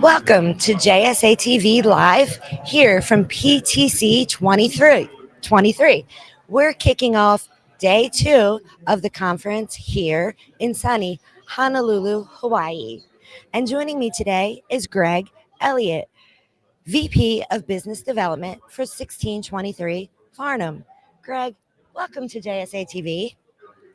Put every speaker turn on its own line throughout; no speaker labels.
Welcome to JSA TV Live here from PTC 23. 23. We're kicking off day two of the conference here in sunny Honolulu, Hawaii. And joining me today is Greg Elliott, VP of Business Development for 1623 Farnam. Greg, welcome to JSA TV.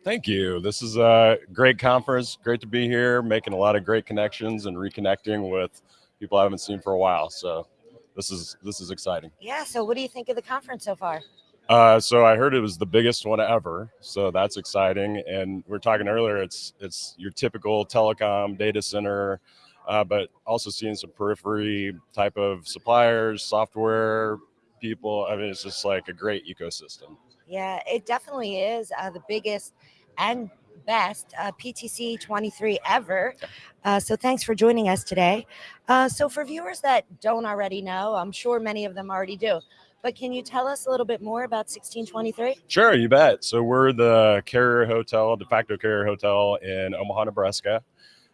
Thank you. This is a great conference. Great to be here, making a lot of great connections and reconnecting with people I haven't seen for a while. So this is this is exciting.
Yeah. So, what do you think of the conference so far?
Uh, so I heard it was the biggest one ever. So that's exciting. And we are talking earlier. It's it's your typical telecom data center, uh, but also seeing some periphery type of suppliers, software people. I mean, it's just like a great ecosystem.
Yeah, it definitely is uh, the biggest and best uh, PTC 23 ever. Uh, so thanks for joining us today. Uh, so for viewers that don't already know, I'm sure many of them already do. But can you tell us a little bit more about 1623?
Sure, you bet. So we're the carrier hotel, de facto carrier hotel in Omaha, Nebraska.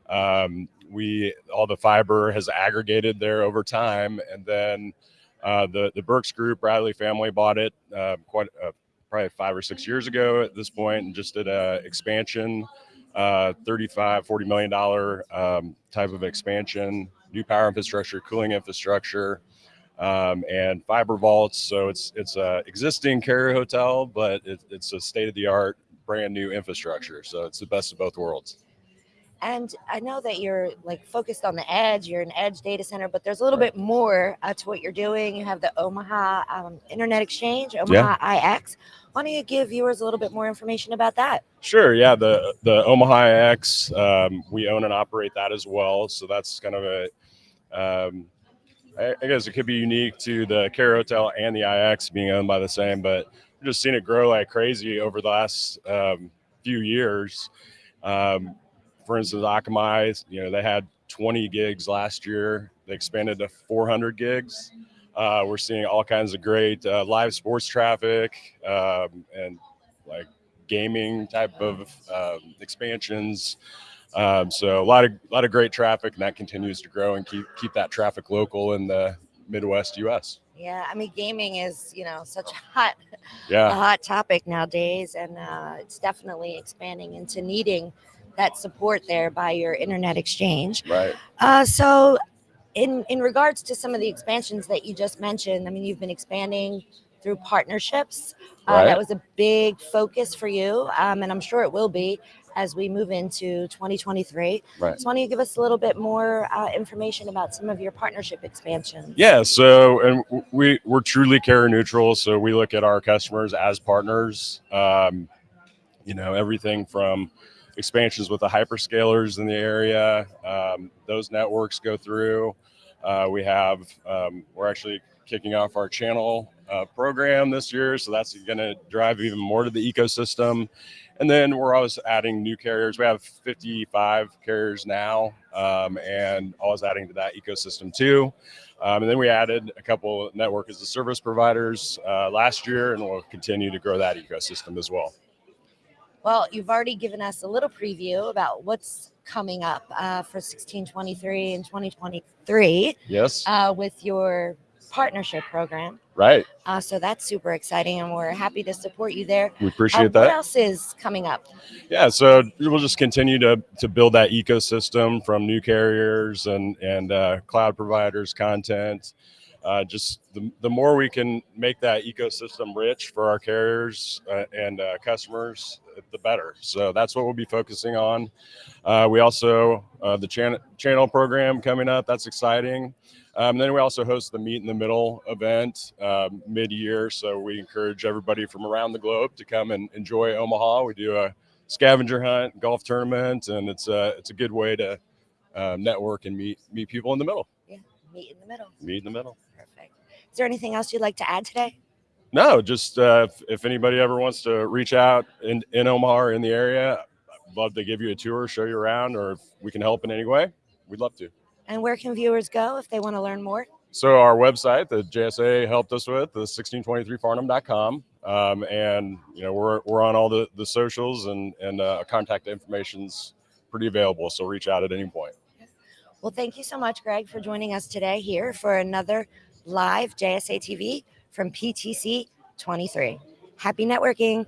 Um, we all the fiber has aggregated there over time, and then uh, the the Burks Group, Bradley family bought it uh, quite uh, probably five or six years ago at this point and just did a expansion uh, 35 40 million dollar um, type of expansion new power infrastructure cooling infrastructure um, and fiber vaults. So it's it's a existing carrier hotel but it, it's a state-of-the-art brand new infrastructure. So it's the best of both worlds
and I know that you're like focused on the edge, you're an edge data center, but there's a little bit more uh, to what you're doing. You have the Omaha um, Internet Exchange, Omaha yeah. IX. Why don't you give viewers a little bit more information about that?
Sure. Yeah. The, the Omaha IX, um, we own and operate that as well. So that's kind of a, um, I, I guess it could be unique to the Care Hotel and the IX being owned by the same, but we've just seen it grow like crazy over the last um, few years. Um, for instance, Akamai, you know, they had 20 gigs last year. They expanded to 400 gigs. Uh, we're seeing all kinds of great uh, live sports traffic um, and like gaming type of um, expansions. Um, so a lot of a lot of great traffic, and that continues to grow and keep keep that traffic local in the Midwest U.S.
Yeah, I mean, gaming is you know such a hot, yeah. a hot topic nowadays, and uh, it's definitely expanding into needing that support there by your internet exchange.
Right.
Uh, so, in in regards to some of the expansions that you just mentioned, I mean, you've been expanding through partnerships. Uh, right. That was a big focus for you, um, and I'm sure it will be as we move into 2023. Right. So, why don't you give us a little bit more uh, information about some of your partnership expansions?
Yeah. So, and we we're truly carrier neutral. So we look at our customers as partners. Um, you know, everything from expansions with the hyperscalers in the area. Um, those networks go through. Uh, we have, um, we're actually kicking off our channel uh, program this year. So that's going to drive even more to the ecosystem. And then we're always adding new carriers. We have 55 carriers now um, and always adding to that ecosystem too. Um, and then we added a couple network as a service providers uh, last year and we'll continue to grow that ecosystem as well.
Well, you've already given us a little preview about what's coming up uh, for 1623 and 2023.
Yes.
Uh, with your partnership program.
Right.
Uh, so that's super exciting, and we're happy to support you there.
We appreciate uh, that.
What else is coming up?
Yeah, so we'll just continue to to build that ecosystem from new carriers and and uh, cloud providers, content. Uh, just the, the more we can make that ecosystem rich for our carriers uh, and uh, customers, the better. So that's what we'll be focusing on. Uh, we also, uh, the channel channel program coming up, that's exciting. Um, then we also host the Meet in the Middle event um, mid-year. So we encourage everybody from around the globe to come and enjoy Omaha. We do a scavenger hunt, golf tournament, and it's a, it's a good way to uh, network and meet, meet people in the middle.
Yeah, meet in the middle.
Meet in the middle.
Perfect. Is there anything else you'd like to add today?
No, just uh, if, if, anybody ever wants to reach out in, in Omaha or in the area, I'd love to give you a tour, show you around, or if we can help in any way, we'd love to.
And where can viewers go if they want to learn more?
So our website that JSA helped us with, the 1623farnam.com. Um, and, you know, we're, we're on all the, the socials and, and uh, contact information's pretty available. So reach out at any point.
Well, thank you so much, Greg, for joining us today here for another live JSA TV from PTC 23. Happy networking.